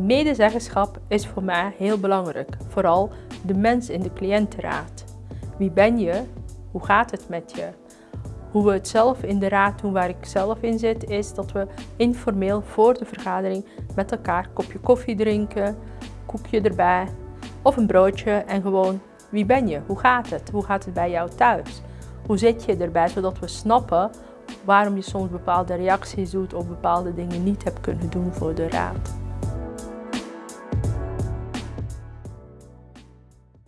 Medezeggenschap is voor mij heel belangrijk, vooral de mens in de cliëntenraad. Wie ben je? Hoe gaat het met je? Hoe we het zelf in de raad doen waar ik zelf in zit, is dat we informeel voor de vergadering met elkaar een kopje koffie drinken, koekje erbij of een broodje en gewoon wie ben je? Hoe gaat het? Hoe gaat het bij jou thuis? Hoe zit je erbij, zodat we snappen waarom je soms bepaalde reacties doet of bepaalde dingen niet hebt kunnen doen voor de raad.